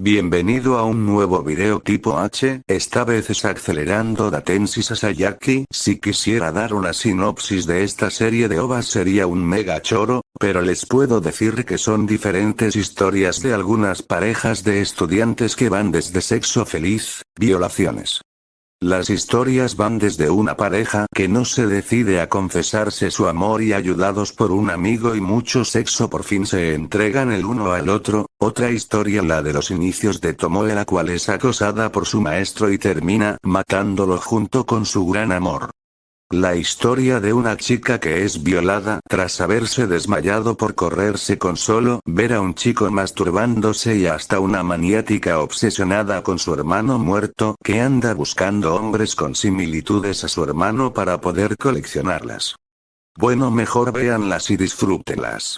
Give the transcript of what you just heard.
Bienvenido a un nuevo video tipo H, esta vez es acelerando Datenshi Sasayaki, si quisiera dar una sinopsis de esta serie de ovas sería un mega choro, pero les puedo decir que son diferentes historias de algunas parejas de estudiantes que van desde sexo feliz, violaciones, las historias van desde una pareja que no se decide a confesarse su amor y ayudados por un amigo y mucho sexo por fin se entregan el uno al otro, otra historia la de los inicios de Tomoe la cual es acosada por su maestro y termina matándolo junto con su gran amor. La historia de una chica que es violada tras haberse desmayado por correrse con solo ver a un chico masturbándose y hasta una maniática obsesionada con su hermano muerto que anda buscando hombres con similitudes a su hermano para poder coleccionarlas. Bueno mejor véanlas y disfrútenlas.